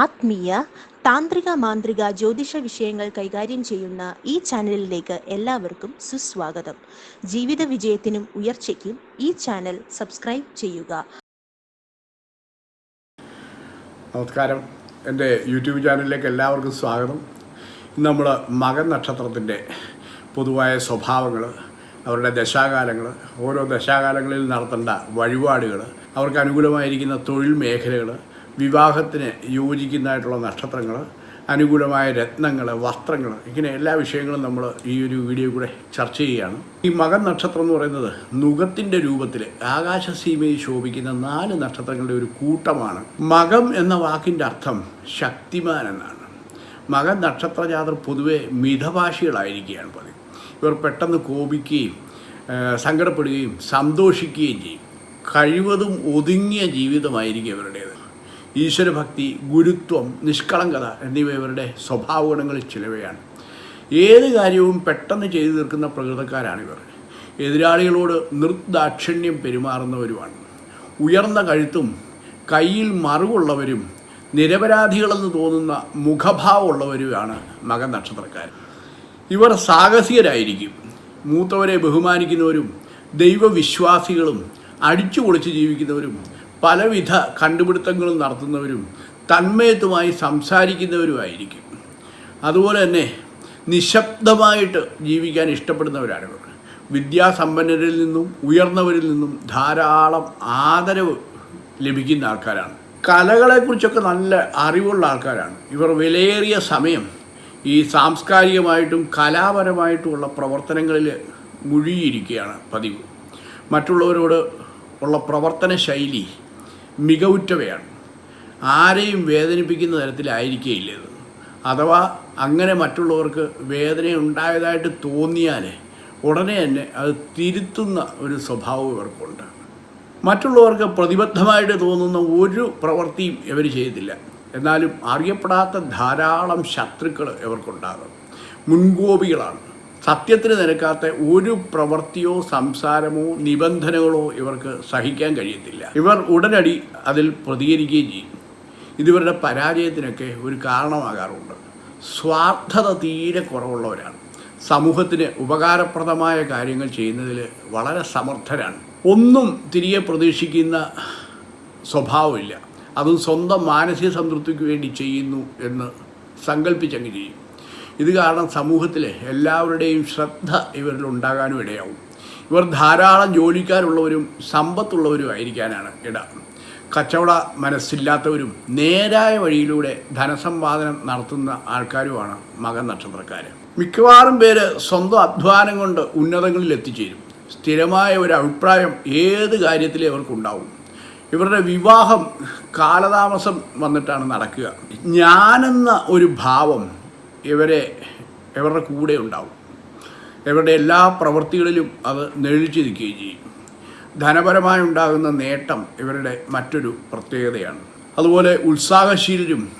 ആത്മീയ താന്ത്രിക മാന്ത്രിക ജ്യോതിഷ വിഷയങ്ങൾ കൈകാര്യം ചെയ്യുന്ന ഈ ചാനലിലേക്ക് എല്ലാവർക്കും സുസ്വാഗതം. ജീവിത വിജയത്തിനും ഉയർച്ചയ്ക്കും ഈ ചാനൽ സബ്സ്ക്രൈബ് ചെയ്യുക. നമസ്കാരം. എന്റെ യൂട്യൂബ് ചാനലിലേക്ക് എല്ലാവർക്കും സ്വാഗതം. നമ്മൾ മകൻ നക്ഷത്രത്തിന്റെ പൊതുവായ സ്വഭാവങ്ങൾ അവരുടെ ദശാകാലങ്ങൾ ഓരോ ദശാകാലങ്ങളിൽ നടത്തേണ്ട വഴിപാടുകൾ അവർക്ക് അനുകൂലമായിരിക്കുന്ന തൊഴിൽ മേഖലകൾ വിവാഹത്തിന് യോജിക്കുന്നതായിട്ടുള്ള നക്ഷത്രങ്ങൾ അനുകൂലമായ രത്നങ്ങൾ വസ്ത്രങ്ങൾ ഇങ്ങനെ എല്ലാ വിഷയങ്ങളും നമ്മൾ ഈ ഒരു വീഡിയോ കൂടെ ചർച്ച ചെയ്യുകയാണ്. ഈ മകൻ നക്ഷത്രം എന്ന് പറയുന്നത് നുഖത്തിന്റെ രൂപത്തിൽ ആകാശസീമയിൽ ശോഭിക്കുന്ന നാല് നക്ഷത്രങ്ങളുടെ ഒരു കൂട്ടമാണ്. മകം എന്ന വാക്കിന്റെ അർത്ഥം ശക്തിമാൻ എന്നാണ്. മകൻ നക്ഷത്രജാതർ പൊതുവെ മിതഭാഷികളായിരിക്കുകയാണ് പതിവ്. ഇവർ പെട്ടെന്ന് കോപിക്കുകയും സങ്കടപ്പെടുകയും സന്തോഷിക്കുകയും ചെയ്യും. കഴിവതും ഒതുങ്ങിയ ജീവിതമായിരിക്കും ഇവരുടേത്. ഈശ്വരഭക്തി ഗുരുത്വം നിഷ്കളങ്കത എന്നിവ ഇവരുടെ സ്വഭാവ ഗുണങ്ങളിൽ ചിലവയാണ്. ഏത് കാര്യവും പെട്ടെന്ന് ചെയ്തു തീർക്കുന്ന പ്രകൃതക്കാരാണിവർ. എതിരാളികളോട് നിർദാക്ഷിണ്യം പെരുമാറുന്നവരുമാണ്. ഉയർന്ന കഴുത്തും കയ്യിൽ മറുകുള്ളവരും നിരപരാധികളെന്ന് തോന്നുന്ന മുഖഭാവമുള്ളവരുമാണ് മകൻ നക്ഷത്രക്കാർ ഇവർ സാഹസികരായിരിക്കും. മൂത്തവരെ ബഹുമാനിക്കുന്നവരും ദൈവവിശ്വാസികളും അടിച്ചു പൊളിച്ച് ജീവിക്കുന്നവരും പലവിധ കണ്ടുപിടുത്തങ്ങളും നടത്തുന്നവരും തന്മയത്വമായി സംസാരിക്കുന്നവരുമായിരിക്കും. അതുപോലെ തന്നെ നിശബ്ദമായിട്ട് ജീവിക്കാൻ ഇഷ്ടപ്പെടുന്നവരാണ് ഇവർ വിദ്യാസമ്പന്നരിൽ നിന്നും ഉയർന്നവരിൽ നിന്നും ധാരാളം ആദരവ് ലഭിക്കുന്ന ആൾക്കാരാണ്. കലകളെക്കുറിച്ചൊക്കെ നല്ല അറിവുള്ള ആൾക്കാരാണ്. ഇവർ വിലയേറിയ സമയം ഈ സാംസ്കാരികമായിട്ടും കലാപരമായിട്ടുമുള്ള പ്രവർത്തനങ്ങളിൽ മുഴുകിയിരിക്കുകയാണ് പതിവ്. മറ്റുള്ളവരോട് ഉള്ള പ്രവർത്തന ശൈലി മികവുറ്റവയാണ്. ആരെയും വേദനിപ്പിക്കുന്ന തരത്തിലായിരിക്കുകയില്ല ഇത് അഥവാ അങ്ങനെ മറ്റുള്ളവർക്ക് വേദന ഉണ്ടായതായിട്ട് തോന്നിയാൽ ഉടനെ തന്നെ അത് തിരുത്തുന്ന ഒരു സ്വഭാവം ഇവർക്കുണ്ട്. മറ്റുള്ളവർക്ക് പ്രതിബദ്ധമായിട്ട് തോന്നുന്ന ഒരു പ്രവൃത്തിയും ഇവർ ചെയ്തില്ല. എന്നാലും അറിയപ്പെടാത്ത ധാരാളം ശത്രുക്കൾ ഇവർക്കുണ്ടാകും. മുൻകോപികളാണ്. സത്യത്തിന് നിരക്കാത്ത ഒരു പ്രവൃത്തിയോ സംസാരമോ നിബന്ധനകളോ ഇവർക്ക് സഹിക്കാൻ കഴിയത്തില്ല. ഇവർ ഉടനടി അതിൽ പ്രതികരിക്കുകയും ചെയ്യും. ഇതിവരുടെ പരാജയത്തിനൊക്കെ ഒരു കാരണമാകാറുണ്ട്. സ്വാർത്ഥത തീരെ കുറവുള്ളവരാണ്. സമൂഹത്തിന് ഉപകാരപ്രദമായ കാര്യങ്ങൾ ചെയ്യുന്നതിൽ വളരെ സമർത്ഥരാണ്. ഒന്നും തിരികെ പ്രതീക്ഷിക്കുന്ന സ്വഭാവമില്ല. അതും സ്വന്തം മാനസിക സംതൃപ്തിക്ക് വേണ്ടി ചെയ്യുന്നു എന്ന് സങ്കല്പിച്ചങ്ങ് ചെയ്യും. ഇത് കാരണം സമൂഹത്തിലെ എല്ലാവരുടെയും ശ്രദ്ധ ഇവരിൽ ഉണ്ടാകാനും ഇടയാവും. ഇവർ ധാരാളം ജോലിക്കാരുള്ളവരും സമ്പത്തുള്ളവരും ആയിരിക്കാനാണ് ഇട. കച്ചവട മനസ്സില്ലാത്തവരും നേരായ വഴിയിലൂടെ ധനസമ്പാദനം നടത്തുന്ന ആൾക്കാരുമാണ് മകൻ നക്ഷത്രക്കാർ മിക്കവാറും പേര് സ്വന്തം അധ്വാനം കൊണ്ട് ഉന്നതങ്ങളിൽ എത്തിച്ചേരും. സ്ഥിരമായ ഒരു അഭിപ്രായം ഏത് കാര്യത്തിലും അവർക്കുണ്ടാവും ഇവരുടെ വിവാഹം കാലതാമസം വന്നിട്ടാണ് നടക്കുക. ഞാനെന്ന ഒരു ഭാവം ഇവരെ ഇവരുടെ കൂടെ ഉണ്ടാവും. ഇവരുടെ എല്ലാ പ്രവൃത്തികളിലും അത് നെഴിച്ചു നിൽക്കുകയും ചെയ്യും. ധനപരമായി ഉണ്ടാകുന്ന നേട്ടം ഇവരുടെ മറ്റൊരു പ്രത്യേകതയാണ്. അതുപോലെ ഉത്സാഹശീലരും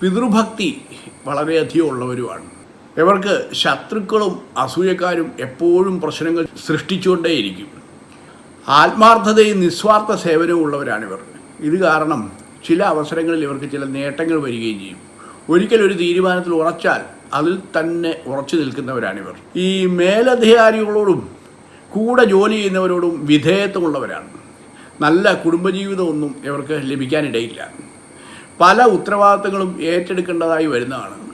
പിതൃഭക്തി വളരെയധികം ഉള്ളവരുമാണ്. ഇവർക്ക് ശത്രുക്കളും അസൂയക്കാരും എപ്പോഴും പ്രശ്നങ്ങൾ സൃഷ്ടിച്ചുകൊണ്ടേയിരിക്കും. ആത്മാർത്ഥതയും നിസ്വാർത്ഥ സേവനവും ഉള്ളവരാണിവർ. ഇത് കാരണം ചില അവസരങ്ങളിൽ ഇവർക്ക് ചില നേട്ടങ്ങൾ വരികയും ചെയ്യും. ഒരിക്കൽ ഒരു തീരുമാനത്തിൽ ഉറച്ചാൽ അതിൽ തന്നെ ഉറച്ചു നിൽക്കുന്നവരാണിവർ. ഈ മേലധികാരികളോടും കൂടെ ജോലി ചെയ്യുന്നവരോടും വിധേയത്വമുള്ളവരാണ്. നല്ല കുടുംബജീവിതമൊന്നും ഇവർക്ക് ലഭിക്കാനിടയില്ല. പല ഉത്തരവാദിത്തങ്ങളും ഏറ്റെടുക്കേണ്ടതായി വരുന്നതാണ്.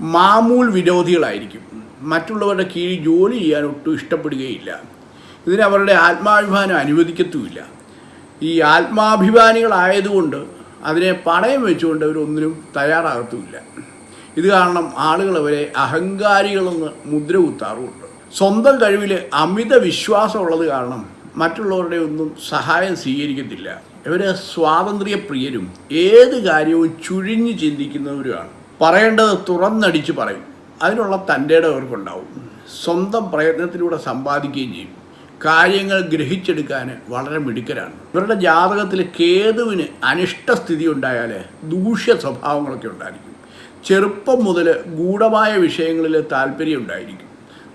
മാമൂൽ വിരോധികളായിരിക്കും. മറ്റുള്ളവരുടെ കീഴിൽ ജോലി ചെയ്യാൻ ഒട്ടും ഇഷ്ടപ്പെടുകയില്ല. ഇതിന് അവരുടെ ആത്മാഭിമാനം അനുവദിക്കത്തുമില്ല. ഈ ആത്മാഭിമാനികളായതുകൊണ്ട് അതിനെ പണയം വെച്ചുകൊണ്ട് അവരൊന്നിനും തയ്യാറാകത്തുമില്ല. ഇത് കാരണം ആളുകൾ അവരെ അഹങ്കാരികളെന്ന് മുദ്ര കുത്താറുമുണ്ട്. സ്വന്തം കഴിവിൽ അമിത വിശ്വാസമുള്ളത് കാരണം മറ്റുള്ളവരുടെ ഒന്നും സഹായം സ്വീകരിക്കത്തില്ല. ഇവർ സ്വാതന്ത്ര്യപ്രിയരും ഏത് കാര്യവും ചുഴിഞ്ഞ് ചിന്തിക്കുന്നവരുമാണ്. പറയേണ്ടത് തുറന്നടിച്ച് പറയും. അതിനുള്ള തന്റെ അവർക്കുണ്ടാവും. സ്വന്തം പ്രയത്നത്തിലൂടെ സമ്പാദിക്കുകയും ചെയ്യും. കാര്യങ്ങൾ ഗ്രഹിച്ചെടുക്കാൻ വളരെ മിടുക്കരാണ്. ഇവരുടെ ജാതകത്തിൽ കേതുവിന് അനിഷ്ടസ്ഥിതി ഉണ്ടായാൽ ദൂഷ്യ സ്വഭാവങ്ങളൊക്കെ ഉണ്ടായിരിക്കും. ചെറുപ്പം മുതൽ ഗൂഢമായ വിഷയങ്ങളിൽ താല്പര്യം ഉണ്ടായിരിക്കും.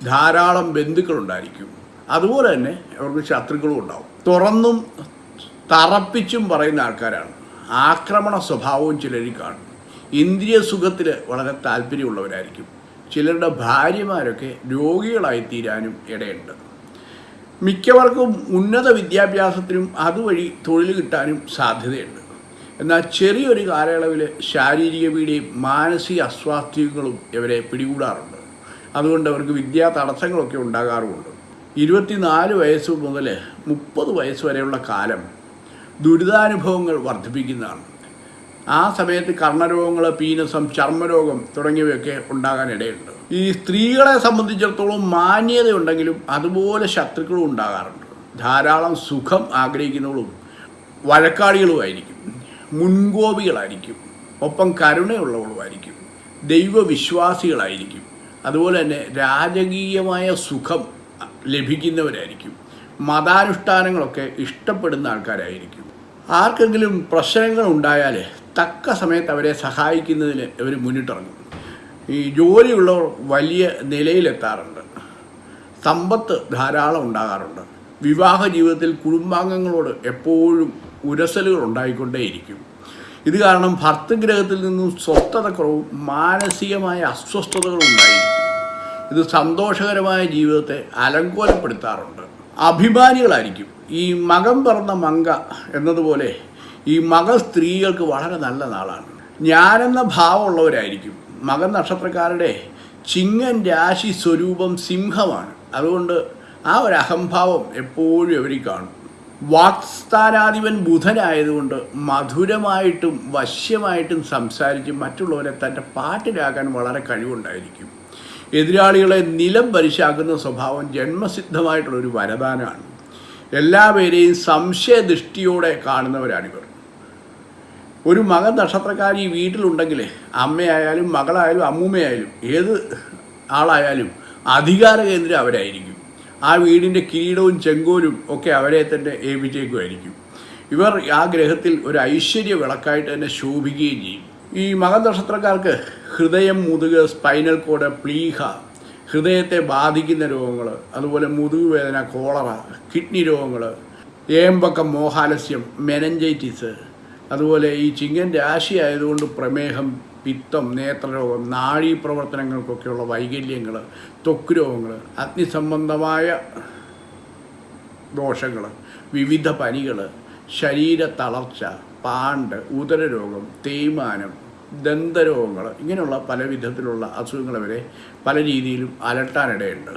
ധാരാളം ബന്ധുക്കളുണ്ടായിരിക്കും അതുപോലെ തന്നെ അവർക്ക് ശത്രുക്കളും ഉണ്ടാവും. തുറന്നും തറപ്പിച്ചും പറയുന്ന ആൾക്കാരാണ്. ആക്രമണ സ്വഭാവവും ചിലരിൽ കാണും. ഇന്ദ്രിയ സുഖത്തിൽ വളരെ താല്പര്യമുള്ളവരായിരിക്കും. ചിലരുടെ ഭാര്യമാരൊക്കെ രോഗികളായി തീരാനും ഇടയുണ്ട്. മിക്കവർക്കും ഉന്നത വിദ്യാഭ്യാസത്തിനും അതുവഴി തൊഴിൽ കിട്ടാനും സാധ്യതയുണ്ട്. എന്നാൽ ചെറിയൊരു കാലയളവിൽ ശാരീരിക പീഡയും മാനസിക അസ്വാസ്ഥ്യങ്ങളും ഇവരെ പിടികൂടാറുണ്ട്. അതുകൊണ്ട് അവർക്ക് വിദ്യാ തടസ്സങ്ങളൊക്കെ ഉണ്ടാകാറുമുണ്ട്. ഇരുപത്തിനാല് വയസ്സ് മുതൽ മുപ്പത് വയസ്സ് വരെയുള്ള കാലം ദുരിതാനുഭവങ്ങൾ വർദ്ധിപ്പിക്കുന്നതാണ്. ആ സമയത്ത് കർണരോഗങ്ങൾ പീനസം ചർമ്മരോഗം തുടങ്ങിയവയൊക്കെ ഉണ്ടാകാനിടയുണ്ട്. ഈ സ്ത്രീകളെ സംബന്ധിച്ചിടത്തോളം മാന്യതയുണ്ടെങ്കിലും അതുപോലെ ശത്രുക്കളും ഉണ്ടാകാറുണ്ട്. ധാരാളം സുഖം ആഗ്രഹിക്കുന്നവളും വഴക്കാളികളുമായിരിക്കും മുൻകോപികളായിരിക്കും ഒപ്പം കരുണയുള്ളവളുമായിരിക്കും ദൈവവിശ്വാസികളായിരിക്കും അതുപോലെ തന്നെ രാജകീയമായ സുഖം ലഭിക്കുന്നവരായിരിക്കും മതാനുഷ്ഠാനങ്ങളൊക്കെ ഇഷ്ടപ്പെടുന്ന ആൾക്കാരായിരിക്കും. ആർക്കെങ്കിലും പ്രശ്നങ്ങൾ ഉണ്ടായാൽ തക്ക സമയത്ത് അവരെ സഹായിക്കുന്നതിന് ഇവർ മുന്നിട്ടിറങ്ങും. ഈ ജോലിയുള്ളവർ വലിയ നിലയിലെത്താറുണ്ട്. സമ്പത്ത് ധാരാളം ഉണ്ടാകാറുണ്ട്. വിവാഹ ജീവിതത്തിൽ കുടുംബാംഗങ്ങളോട് എപ്പോഴും ഉരസലുകൾ ഉണ്ടായിക്കൊണ്ടേയിരിക്കും. ഇത് കാരണം ഭർത്തൃഗ്രഹത്തിൽ നിന്നും സ്വസ്ഥതക്കുറവും മാനസികമായ അസ്വസ്ഥതകളും ഉണ്ടായിരിക്കും. ഇത് സന്തോഷകരമായ ജീവിതത്തെ അലങ്കോലപ്പെടുത്താറുണ്ട്. അഭിമാനികളായിരിക്കും. ഈ മകം പറന്ന മങ്ക എന്നതുപോലെ ഈ മക സ്ത്രീകൾക്ക് വളരെ നല്ല നാളാണ്. ഞാനെന്ന ഭാവമുള്ളവരായിരിക്കും. മകൻ നക്ഷത്രക്കാരുടെ ചിങ്ങൻ രാശി സ്വരൂപം സിംഹമാണ്. അതുകൊണ്ട് ആ ഒരു അഹംഭാവം എപ്പോഴും അവരിൽ കാണും. വാക്സ്ഥാനാധിപൻ ബുധനായതുകൊണ്ട് മധുരമായിട്ടും വശ്യമായിട്ടും സംസാരിച്ച് മറ്റുള്ളവരെ തന്റെ പാട്ടിലാക്കാൻ വളരെ കഴിവുണ്ടായിരിക്കും. എതിരാളികളെ നിലം പരിശാക്കുന്ന സ്വഭാവം ജന്മസിദ്ധമായിട്ടുള്ളൊരു വരദാനമാണ്. എല്ലാവരെയും സംശയദൃഷ്ടിയോടെ കാണുന്നവരാണിവർ. ഒരു മകൻ നക്ഷത്രക്കാരി വീട്ടിലുണ്ടെങ്കിൽ അമ്മയായാലും മകളായാലും അമ്മൂമ്മയായാലും ഏത് ആളായാലും അധികാര കേന്ദ്രം അവരായിരിക്കും. ആ വീടിന്റെ കിരീടവും ചെങ്കോലും ഒക്കെ അവരെ തന്നെ ഏൽപ്പിച്ചേക്കുമായിരിക്കും. ഇവർ ആ ഗ്രഹത്തിൽ ഒരു ഐശ്വര്യ വിളക്കായിട്ട് തന്നെ ശോഭിക്കുകയും ചെയ്യും. ഈ മകൻ നക്ഷത്രക്കാർക്ക് ഹൃദയം മുതുക് സ്പൈനൽ കോഡ് പ്ലീഹ ഹൃദയത്തെ ബാധിക്കുന്ന രോഗങ്ങൾ അതുപോലെ മുതുക് വേദന കോളറ കിഡ്നി രോഗങ്ങൾ ഏമ്പക്കം മോഹാലസ്യം മെനഞ്ചൈറ്റിസ് അതുപോലെ ഈ ചിങ്ങൻ രാശി ആയതുകൊണ്ട് പ്രമേഹം പിത്തം നേത്രരോഗം നാഴീ പ്രവർത്തനങ്ങൾക്കൊക്കെയുള്ള വൈകല്യങ്ങൾ ത്വക്ക് രോഗങ്ങൾ അഗ്നിസംബന്ധമായ ദോഷങ്ങൾ വിവിധ പനികൾ ശരീര തളർച്ച പാണ്ട് ഉദരരോഗം തേയ്മാനം ദന്തരോഗങ്ങൾ ഇങ്ങനെയുള്ള പല വിധത്തിലുള്ള അസുഖങ്ങൾ വരെ പല രീതിയിലും അലട്ടാനിടയുണ്ട്.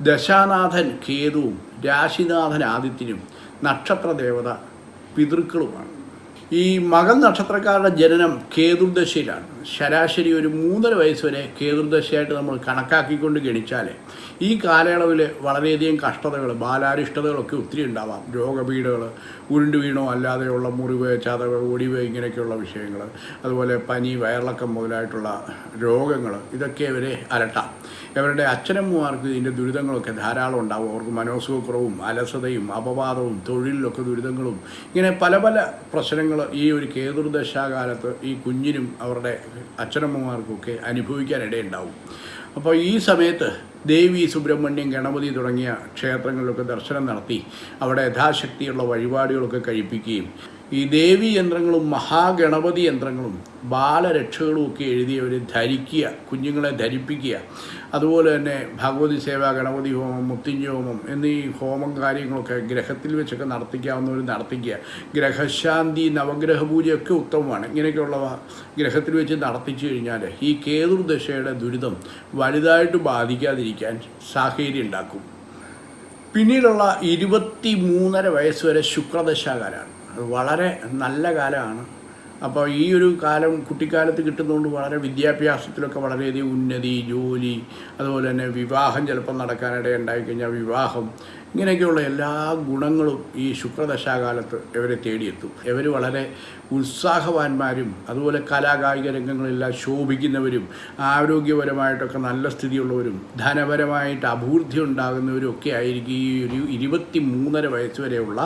ദശാനാഥൻ കേതുവും രാശിനാഥൻ ആദിത്യനും നക്ഷത്രദേവത പിതൃക്കളുമാണ്. ഈ മകൻ നക്ഷത്രക്കാരുടെ ജനനം കേതുർദശയിലാണ്. ശരാശരി ഒരു മൂന്നര വയസ്സ് വരെ കേതുർദശയായിട്ട് നമ്മൾ കണക്കാക്കിക്കൊണ്ട് ഗണിച്ചാൽ ഈ കാലയളവിൽ വളരെയധികം കഷ്ടതകൾ ബാലാരിഷ്ടതകളൊക്കെ ഒത്തിരി ഉണ്ടാവാം. രോഗപീഠകൾ ഉരുണ്ട് വീണോ അല്ലാതെയുള്ള മുറിവ് ചതവ് ഒടിവ് ഇങ്ങനെയൊക്കെയുള്ള വിഷയങ്ങൾ അതുപോലെ പനി വയറിളക്കം മുതലായിട്ടുള്ള രോഗങ്ങൾ ഇതൊക്കെ ഇവരെ അലട്ടാം. ഇവരുടെ അച്ഛനമ്മമാർക്ക് ഇതിന്റെ ദുരിതങ്ങളൊക്കെ ധാരാളം ഉണ്ടാവും. അവർക്ക് മനോസുഖക്കുറവും അലസതയും അപവാദവും തൊഴിലിലൊക്കെ ദുരിതങ്ങളും ഇങ്ങനെ പല പല പ്രശ്നങ്ങൾ ഈ ഒരു കേതുർദശാകാലത്ത് ഈ കുഞ്ഞിനും അവരുടെ അച്ഛനമ്മമാർക്കൊക്കെ അനുഭവിക്കാനിടയുണ്ടാവും. അപ്പോൾ ഈ സമയത്ത് ദേവി സുബ്രഹ്മണ്യം ഗണപതി തുടങ്ങിയ ക്ഷേത്രങ്ങളിലൊക്കെ ദർശനം നടത്തി അവിടെ യഥാശക്തിയുള്ള വഴിപാടുകളൊക്കെ കഴിപ്പിക്കുകയും ഈ ദേവി യന്ത്രങ്ങളും മഹാഗണപതി യന്ത്രങ്ങളും ബാലരക്ഷകളും ഒക്കെ എഴുതിയവർ ധരിക്കുക കുഞ്ഞുങ്ങളെ ധരിപ്പിക്കുക അതുപോലെ തന്നെ ഭഗവതി സേവ ഗണപതി ഹോമം മുത്തിഞ്ഞ ഹോമം എന്നീ ഹോമം കാര്യങ്ങളൊക്കെ ഗ്രഹത്തിൽ വെച്ചൊക്കെ നടത്തിക്കാവുന്നവർ നടത്തിക്കുക. ഗ്രഹശാന്തി നവഗ്രഹ പൂജയൊക്കെ ഉത്തമമാണ്. ഇങ്ങനെയൊക്കെയുള്ളവ ഗ്രഹത്തിൽ വെച്ച് നടത്തിച്ചു കഴിഞ്ഞാൽ ഈ കേതുർദശയുടെ ദുരിതം വലുതായിട്ട് ബാധിക്കാതിരിക്കാൻ സാഹചര്യം ഉണ്ടാക്കും. പിന്നീടുള്ള ഇരുപത്തി മൂന്നര വയസ്സ് വരെ ശുക്രദശാകാലമാണ്. അത് വളരെ നല്ല കാലമാണ്. അപ്പോൾ ഈ ഒരു കാലം കുട്ടിക്കാലത്ത് കിട്ടുന്നതുകൊണ്ട് വളരെ വിദ്യാഭ്യാസത്തിലൊക്കെ വളരെയധികം ഉന്നതി ജോലി അതുപോലെ തന്നെ വിവാഹം ചിലപ്പോൾ നടക്കാനിട ഉണ്ടായിക്കഴിഞ്ഞാൽ വിവാഹം ഇങ്ങനെയൊക്കെയുള്ള എല്ലാ ഗുണങ്ങളും ഈ ശുക്രദശാകാലത്ത് ഇവരെ തേടിയെത്തും. ഇവർ വളരെ ഉത്സാഹവാന്മാരും അതുപോലെ കലാകായിക രംഗങ്ങളെല്ലാം ശോഭിക്കുന്നവരും ആരോഗ്യപരമായിട്ടൊക്കെ നല്ല സ്ഥിതിയുള്ളവരും ധനപരമായിട്ട് അഭിവൃദ്ധി ഉണ്ടാകുന്നവരും ഒക്കെ ആയിരിക്കും ഈ ഒരു ഇരുപത്തി മൂന്നര വയസ്സ് വരെയുള്ള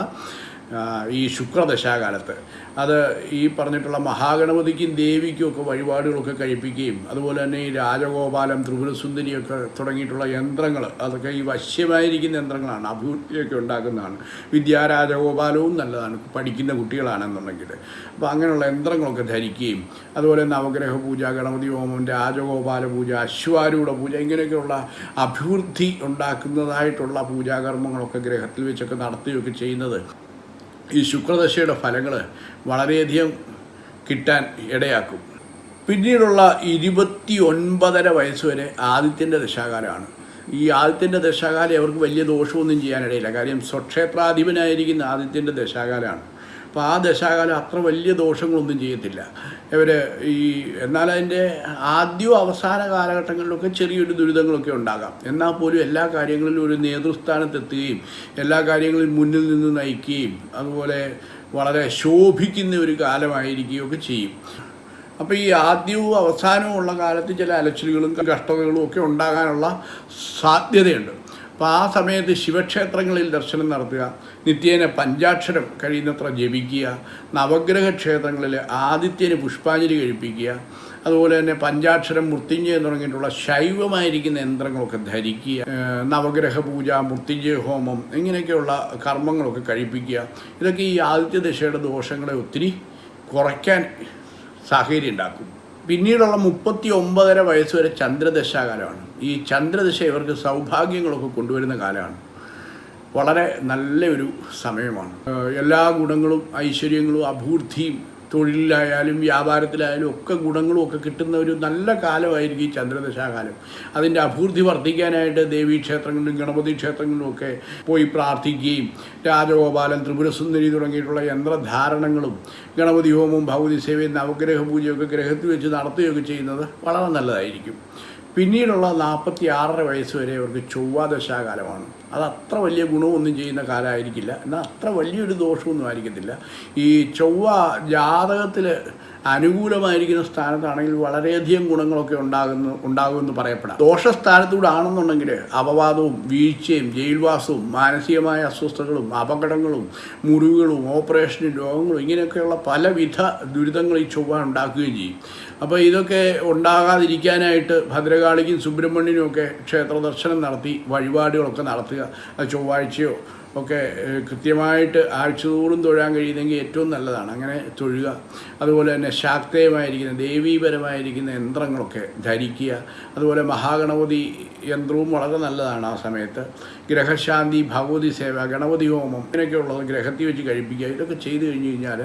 ഈ ശുക്രദശാകാലത്ത്. അത് ഈ പറഞ്ഞിട്ടുള്ള മഹാഗണപതിക്കും ദേവിക്കും ഒക്കെ വഴിപാടുകളൊക്കെ കഴിപ്പിക്കുകയും അതുപോലെ തന്നെ ഈ രാജഗോപാലം ത്രിപുരസുന്ദരിയൊക്കെ തുടങ്ങിയിട്ടുള്ള യന്ത്രങ്ങൾ അതൊക്കെ ഈ വശ്യമായിരിക്കുന്ന യന്ത്രങ്ങളാണ് അഭിവൃദ്ധിയൊക്കെ ഉണ്ടാക്കുന്നതാണ്. വിദ്യാരാജഗോപാലവും നല്ലതാണ് പഠിക്കുന്ന കുട്ടികളാണെന്നുണ്ടെങ്കിൽ. അപ്പോൾ അങ്ങനെയുള്ള യന്ത്രങ്ങളൊക്കെ ധരിക്കുകയും അതുപോലെ നവഗ്രഹ പൂജ ഗണപതി ഹോമം രാജഗോപാല പൂജ അശ്വാരൂഢ പൂജ ഇങ്ങനെയൊക്കെയുള്ള അഭിവൃദ്ധി ഉണ്ടാക്കുന്നതായിട്ടുള്ള പൂജാകർമ്മങ്ങളൊക്കെ ഗ്രഹത്തിൽ വെച്ചൊക്കെ നടത്തുകയൊക്കെ ചെയ്യുന്നത് ഈ ശുക്രദശയുടെ ഫലങ്ങൾ വളരെയധികം കിട്ടാൻ ഇടയാക്കും. പിന്നീടുള്ള ഇരുപത്തി ഒൻപതര വയസ്സ് വരെ ആദിത്യന്റെ ദശാകാലമാണ്. ഈ ആദിത്യന്റെ ദശാകാലം അവർക്ക് വലിയ ദോഷമൊന്നും ചെയ്യാനിടയില്ല. കാര്യം സ്വക്ഷേത്രാധിപനായിരിക്കുന്ന ആദിത്യന്റെ ദശാകാലമാണ്. അപ്പോൾ ആ ദശാകാലം അത്ര വലിയ ദോഷങ്ങളൊന്നും ചെയ്യത്തില്ല. ഇവർ ഈ എന്നാൽ അതിന്റെ ആദ്യവും അവസാന കാലഘട്ടങ്ങളിലൊക്കെ ചെറിയൊരു ദുരിതങ്ങളൊക്കെ ഉണ്ടാകാം. എന്നാൽ പോലും എല്ലാ കാര്യങ്ങളിലും ഒരു നേതൃസ്ഥാനത്തെത്തുകയും എല്ലാ കാര്യങ്ങളിലും മുന്നിൽ നിന്ന് നയിക്കുകയും അതുപോലെ വളരെ ശോഭിക്കുന്ന ഒരു കാലമായിരിക്കുകയൊക്കെ ചെയ്യും. അപ്പോൾ ഈ ആദ്യവും അവസാനവും ഉള്ള കാലത്ത് ചില അലച്ചിലുകളും കഷ്ടതകളും ഒക്കെ ഉണ്ടാകാനുള്ള സാധ്യതയുണ്ട്. അപ്പോൾ ആ സമയത്ത് ശിവക്ഷേത്രങ്ങളിൽ ദർശനം നടത്തുക നിത്യേന പഞ്ചാക്ഷരം കഴിയുന്നത്ര ജപിക്കുക നവഗ്രഹ ക്ഷേത്രങ്ങളിൽ ആദിത്യന് പുഷ്പാഞ്ജലി കഴിപ്പിക്കുക അതുപോലെ തന്നെ പഞ്ചാക്ഷരം മൃത്യുഞ്ജയം തുടങ്ങിയിട്ടുള്ള ശൈവമായിരിക്കുന്ന യന്ത്രങ്ങളൊക്കെ ധരിക്കുക നവഗ്രഹ പൂജ മൃത്യുഞ്ജയ ഹോമം ഇങ്ങനെയൊക്കെയുള്ള കർമ്മങ്ങളൊക്കെ കഴിപ്പിക്കുക. ഇതൊക്കെ ഈ ആദിത്യ ദശയുടെ ദോഷങ്ങളെ ഒത്തിരി കുറയ്ക്കാൻ സാഹചര്യം ഉണ്ടാക്കും. പിന്നീടുള്ള മുപ്പത്തി ഒമ്പതര വയസ്സ് വരെ ചന്ദ്രദശാകാലമാണ്. ഈ ചന്ദ്രദശ ഇവർക്ക് സൗഭാഗ്യങ്ങളൊക്കെ കൊണ്ടുവരുന്ന കാലമാണ്. വളരെ നല്ലൊരു സമയമാണ്. എല്ലാ ഗുണങ്ങളും ഐശ്വര്യങ്ങളും അഭിവൃദ്ധിയും തൊഴിലിലായാലും വ്യാപാരത്തിലായാലും ഒക്കെ ഗുണങ്ങളും ഒക്കെ കിട്ടുന്ന ഒരു നല്ല കാലമായിരിക്കും ഈ ചന്ദ്രദശാകാലം. അതിന്റെ അഭിവൃദ്ധി വർദ്ധിക്കാനായിട്ട് ദേവീ ക്ഷേത്രങ്ങളിലും ഗണപതി ക്ഷേത്രങ്ങളിലും ഒക്കെ പോയി പ്രാർത്ഥിക്കുകയും രാജഗോപാലൻ ത്രിപുരസുന്ദരി തുടങ്ങിയിട്ടുള്ള യന്ത്രധാരണങ്ങളും ഗണപതി ഹോമവും ഭഗവതി സേവയും നവഗ്രഹ പൂജയൊക്കെ ഗ്രഹത്തിൽ വെച്ച് നടത്തുകയൊക്കെ ചെയ്യുന്നത് വളരെ നല്ലതായിരിക്കും. പിന്നീടുള്ള നാൽപ്പത്തി ആറര വയസ്സ് വരെ അവർക്ക് ചൊവ്വാദശാകാലമാണ്. അത് അത്ര വലിയ ഗുണമൊന്നും ചെയ്യുന്ന കാലമായിരിക്കില്ല. എന്നാൽ അത്ര വലിയൊരു ദോഷമൊന്നും ആയിരിക്കത്തില്ല. ഈ ചൊവ്വ ജാതകത്തിൽ അനുകൂലമായിരിക്കുന്ന സ്ഥാനത്താണെങ്കിൽ വളരെയധികം ഗുണങ്ങളൊക്കെ ഉണ്ടാകുന്നു ഉണ്ടാകുമെന്ന് പറയപ്പെടാം. ദോഷസ്ഥാനത്തൂടെ ആണെന്നുണ്ടെങ്കിൽ അപവാദവും വീഴ്ചയും ജയിൽവാസവും മാനസികമായ അസ്വസ്ഥതകളും അപകടങ്ങളും മുറിവുകളും ഓപ്പറേഷനും രോഗങ്ങളും ഇങ്ങനെയൊക്കെയുള്ള പലവിധ ദുരിതങ്ങൾ ഈ ചൊവ്വ ഉണ്ടാക്കുകയും ചെയ്യും. അപ്പോൾ ഇതൊക്കെ ഉണ്ടാകാതിരിക്കാനായിട്ട് ഭദ്രകാളിക്കും സുബ്രഹ്മണ്യനും ഒക്കെ ക്ഷേത്ര ദർശനം നടത്തി വഴിപാടുകളൊക്കെ നടത്തുക. ചൊവ്വാഴ്ചയോ ഒക്കെ കൃത്യമായിട്ട് ആഴ്ചതോറും തൊഴാൻ കഴിയുന്നെങ്കിൽ ഏറ്റവും നല്ലതാണ്. അങ്ങനെ തൊഴുക അതുപോലെ തന്നെ ശാക്തേയമായിരിക്കുന്ന ദേവീപരമായിരിക്കുന്ന യന്ത്രങ്ങളൊക്കെ ധരിക്കുക അതുപോലെ മഹാഗണപതി യന്ത്രവും വളരെ നല്ലതാണ് ആ സമയത്ത്. ഗ്രഹശാന്തി ഭഗവതി സേവ ഗണപതി ഹോമം ഇങ്ങനെയൊക്കെയുള്ളത് ഗ്രഹത്തിൽ വെച്ച് കഴിപ്പിക്കുക ഇതൊക്കെ ചെയ്തു കഴിഞ്ഞ് കഴിഞ്ഞാൽ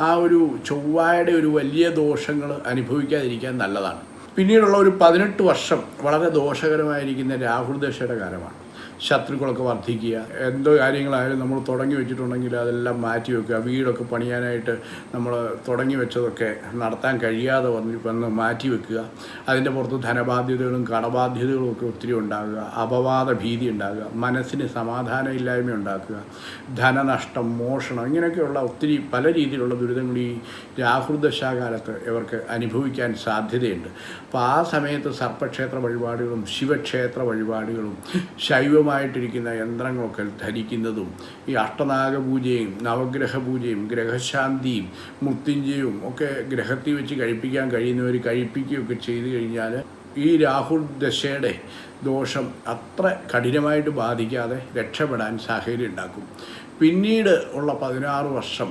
ആ ഒരു ചൊവ്വായുടെ ഒരു വലിയ ദോഷങ്ങൾ അനുഭവിക്കാതിരിക്കാൻ നല്ലതാണ്. പിന്നീടുള്ള ഒരു പതിനെട്ട് വർഷം വളരെ ദോഷകരമായിരിക്കുന്ന രാഹുൽ ദശയുടെ കാലമാണ്. ശത്രുക്കളൊക്കെ വർദ്ധിക്കുക. എന്തോ കാര്യങ്ങളായാലും നമ്മൾ തുടങ്ങി വെച്ചിട്ടുണ്ടെങ്കിൽ അതെല്ലാം മാറ്റി വെക്കുക. വീടൊക്കെ പണിയാനായിട്ട് നമ്മൾ തുടങ്ങി വെച്ചതൊക്കെ നടത്താൻ കഴിയാതെ വന്ന് വന്ന് മാറ്റി വെക്കുക. അതിന്റെ പുറത്ത് ധനബാധ്യതകളും കടബാധ്യതകളും ഒക്കെ ഒത്തിരി ഉണ്ടാകുക. അപവാദ ഭീതി ഉണ്ടാകുക. മനസ്സിന് സമാധാനമില്ലായ്മ ഉണ്ടാക്കുക. ധനനഷ്ടം മോഷണം ഇങ്ങനെയൊക്കെയുള്ള ഒത്തിരി പല രീതിയിലുള്ള ദുരിതങ്ങൾ ഈ രാഹുർദശാകാലത്ത് ഇവർക്ക് അനുഭവിക്കാൻ സാധ്യതയുണ്ട്. അപ്പോൾ ആ സമയത്ത് സർപ്പക്ഷേത്ര വഴിപാടുകളും ശിവക്ഷേത്ര വഴിപാടുകളും ശൈവമായിട്ടിരിക്കുന്ന യന്ത്രങ്ങളൊക്കെ ധരിക്കുന്നതും ഈ അഷ്ടനാഗ പൂജയും നവഗ്രഹ പൂജയും ഗ്രഹശാന്തിയും മൃത്യുഞ്ജയവും ഒക്കെ ഗ്രഹത്തിൽ വെച്ച് കഴിപ്പിക്കാൻ കഴിയുന്നവർ കഴിപ്പിക്കുകയൊക്കെ ചെയ്തു കഴിഞ്ഞാൽ ഈ രാഹുൽ ദശയുടെ ദോഷം അത്ര കഠിനമായിട്ട് ബാധിക്കാതെ രക്ഷപ്പെടാൻ സാഹചര്യം ഉണ്ടാക്കും. പിന്നീട് ഉള്ള പതിനാറ് വർഷം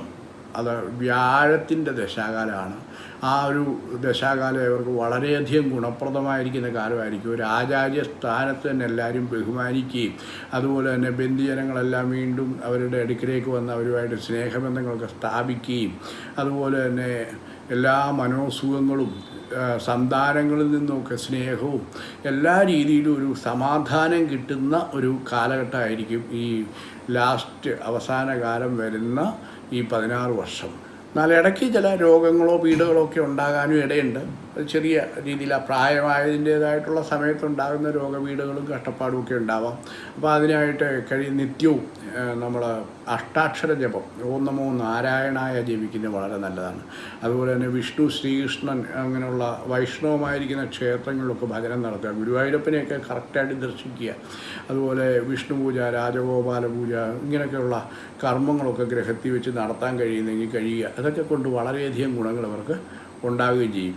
അത് വ്യാഴത്തിന്റെ ദശാകാലമാണ്. ആ ഒരു ദശാകാലം ഇവർക്ക് വളരെയധികം ഗുണപ്രദമായിരിക്കുന്ന കാലമായിരിക്കും. ഒരു ആചാര്യ സ്ഥാനത്ത് തന്നെ എല്ലാവരും ബഹുമാനിക്കുകയും അതുപോലെ തന്നെ ബന്ധുജനങ്ങളെല്ലാം വീണ്ടും അവരുടെ അടുക്കിലേക്ക് വന്ന് അവരുമായിട്ട് സ്നേഹബന്ധങ്ങളൊക്കെ സ്ഥാപിക്കുകയും അതുപോലെ തന്നെ എല്ലാ മനോസുഖങ്ങളും സന്താനങ്ങളിൽ നിന്നൊക്കെ സ്നേഹവും എല്ലാ രീതിയിലും ഒരു സമാധാനം കിട്ടുന്ന ഒരു കാലഘട്ടമായിരിക്കും ഈ ലാസ്റ്റ് അവസാന കാലം വരുന്ന ഈ പതിനാറ് വർഷം. എന്നാൽ ഇടയ്ക്ക് ചില രോഗങ്ങളോ പീഡകളോ ഒക്കെ ഉണ്ടാകാനും ഇടയുണ്ട്. ചെറിയ രീതിയിൽ ആ പ്രായമായതിന്റേതായിട്ടുള്ള സമയത്തുണ്ടാകുന്ന രോഗപീഠകളും കഷ്ടപ്പാടും ഒക്കെ ഉണ്ടാവാം. അപ്പോൾ അതിനായിട്ട് കഴിയും നിത്യവും നമ്മൾ അഷ്ടാക്ഷര ജപം ഓം നമോ നാരായണായ ജപിക്കുന്നത് വളരെ നല്ലതാണ്. അതുപോലെ തന്നെ വിഷ്ണു ശ്രീകൃഷ്ണൻ അങ്ങനെയുള്ള വൈഷ്ണവമായിരിക്കുന്ന ക്ഷേത്രങ്ങളിലൊക്കെ ഭജനം നടത്തുക ഗുരുവായൂരപ്പനെയൊക്കെ കറക്റ്റായിട്ട് ദർശിക്കുക. അതുപോലെ വിഷ്ണു പൂജ രാജഗോപാല പൂജ ഇങ്ങനെയൊക്കെയുള്ള കർമ്മങ്ങളൊക്കെ ഗ്രഹത്തിൽ വെച്ച് നടത്താൻ കഴിയുന്നെങ്കിൽ കഴിയുക. അതൊക്കെ കൊണ്ട് വളരെയധികം ഗുണങ്ങൾ അവർക്ക് ഉണ്ടാവുകയും ചെയ്യും.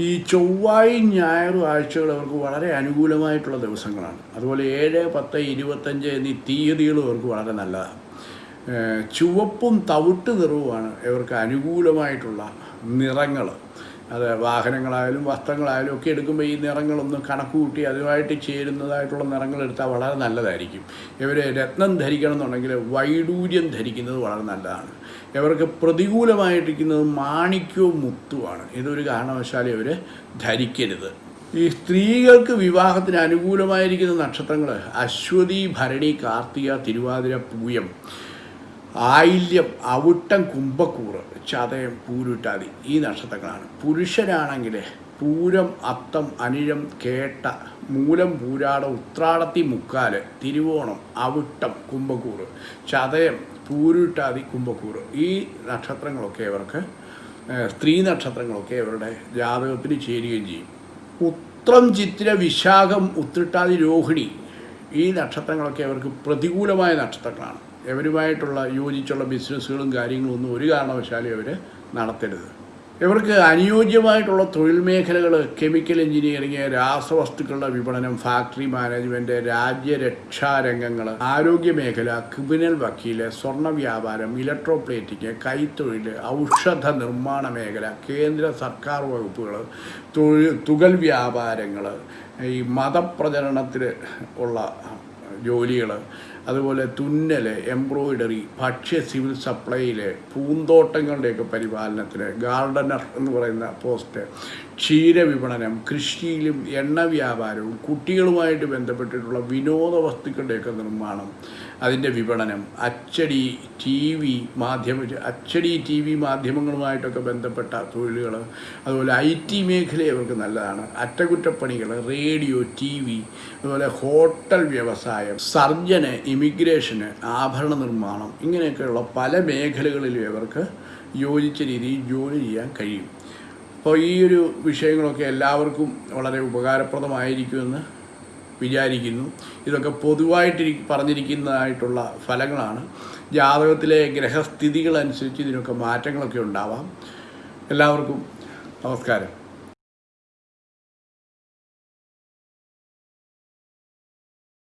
ഈ ചൊവ്വായും ഞായറും ആഴ്ചകൾ അവർക്ക് വളരെ അനുകൂലമായിട്ടുള്ള ദിവസങ്ങളാണ്. അതുപോലെ ഏഴ് പത്ത് ഇരുപത്തഞ്ച് എന്നീ തീയതികളും അവർക്ക് വളരെ നല്ലതാണ്. ചുവപ്പും തവിട്ട് നിറവുമാണ് ഇവർക്ക് അനുകൂലമായിട്ടുള്ള നിറങ്ങൾ അത് വാഹനങ്ങളായാലും വസ്ത്രങ്ങളായാലും ഒക്കെ എടുക്കുമ്പോൾ ഈ നിറങ്ങളൊന്ന് കണക്ക് കൂട്ടി അതുമായിട്ട് ചേരുന്നതായിട്ടുള്ള നിറങ്ങൾ എടുത്താൽ വളരെ നല്ലതായിരിക്കും. ഇവർ രത്നം ധരിക്കണം എന്നുണ്ടെങ്കിൽ വൈഡൂര്യം ധരിക്കുന്നത് വളരെ നല്ലതാണ്. ഇവർക്ക് പ്രതികൂലമായിട്ടിരിക്കുന്നത് മാണിക്യവും മുത്തുമാണ് ഇതൊരു കാരണവശാലും ഇവർ ധരിക്കരുത്. ഈ സ്ത്രീകൾക്ക് വിവാഹത്തിന് അനുകൂലമായിരിക്കുന്ന നക്ഷത്രങ്ങൾ അശ്വതി ഭരണി കാർത്തിക തിരുവാതിര പൂയം ആയില്യം അവിട്ടം കുംഭക്കൂറ് ചതയം പൂരുട്ടാതി ഈ നക്ഷത്രങ്ങളാണ്. പുരുഷനാണെങ്കിൽ പൂരം അത്തം അനിഴം കേട്ട മൂലം പൂരാട ഉത്രാടത്തി മുക്കാൽ തിരുവോണം അവിട്ടം കുംഭക്കൂറ് ചതയം പൂരുട്ടാതി കുംഭക്കൂറ് ഈ നക്ഷത്രങ്ങളൊക്കെ ഇവർക്ക് സ്ത്രീ നക്ഷത്രങ്ങളൊക്കെ ഇവരുടെ ജാതകത്തിന് ചേരുകയും ചെയ്യും. ഉത്രം ചിത്ര വിശാഖം ഉത്രിട്ടാതി രോഹിണി ഈ നക്ഷത്രങ്ങളൊക്കെ അവർക്ക് പ്രതികൂലമായ നക്ഷത്രങ്ങളാണ്. ഇവരുമായിട്ടുള്ള യോജിച്ചുള്ള ബിസിനസ്സുകളും കാര്യങ്ങളും ഒന്നും ഒരു കാരണവശാലും അവർ നടത്തരുത്. ഇവർക്ക് അനുയോജ്യമായിട്ടുള്ള തൊഴിൽ മേഖലകൾ കെമിക്കൽ എഞ്ചിനീയറിങ് രാസവസ്തുക്കളുടെ വിപണനം ഫാക്ടറി മാനേജ്മെന്റ് രാജ്യരക്ഷാ രംഗങ്ങൾ ആരോഗ്യ മേഖല ക്രിമിനൽ വക്കീൽ സ്വർണ വ്യാപാരം ഇലക്ട്രോപ്ലേറ്റിക് കൈത്തൊഴിൽ ഔഷധ നിർമ്മാണ മേഖല കേന്ദ്ര സർക്കാർ വകുപ്പുകൾ തൊഴിൽ തുകൽ വ്യാപാരങ്ങൾ ഈ മതപ്രചരണത്തിൽ ഉള്ള ജോലികൾ അതുപോലെ തുന്നൽ എംബ്രോയിഡറി ഭക്ഷ്യ സിവിൽ സപ്ലൈയിൽ പൂന്തോട്ടങ്ങളുടെയൊക്കെ പരിപാലനത്തിന് ഗാർഡനർ എന്ന് പറയുന്ന പോസ്റ്റ് ക്ഷീര വിപണനം കൃഷിയിലും എണ്ണ വ്യാപാരവും കുട്ടികളുമായിട്ട് ബന്ധപ്പെട്ടിട്ടുള്ള വിനോദ വസ്തുക്കളുടെയൊക്കെ നിർമ്മാണം അതിന്റെ വിപണനം. അച്ചടി ടി വി മാധ്യമ അച്ചടി ടി വി മാധ്യമങ്ങളുമായിട്ടൊക്കെ ബന്ധപ്പെട്ട തൊഴിലുകൾ അതുപോലെ ഐ ടി മേഖല അവർക്ക് നല്ലതാണ്. അറ്റകുറ്റപ്പണികൾ റേഡിയോ ടി വി അതുപോലെ ഹോട്ടൽ വ്യവസായം സർജന് ഇമിഗ്രേഷന് ആഭരണ നിർമ്മാണം ഇങ്ങനെയൊക്കെയുള്ള പല മേഖലകളിലും ഇവർക്ക് യോജിച്ച രീതിയിൽ ജോലി ചെയ്യാൻ കഴിയും. അപ്പോൾ ഈ ഒരു വിഷയങ്ങളൊക്കെ എല്ലാവർക്കും വളരെ ഉപകാരപ്രദമായിരിക്കുമെന്ന് വിചാരിക്കുന്നു. ഇതൊക്കെ പൊതുവായിട്ട് പറഞ്ഞിരിക്കുന്നതായിട്ടുള്ള ഫലങ്ങളാണ്. ജാതകത്തിലെ ഗ്രഹസ്ഥിതികളനുസരിച്ച് ഇതിനൊക്കെ മാറ്റങ്ങളൊക്കെ ഉണ്ടാവാം. എല്ലാവർക്കും നമസ്കാരം.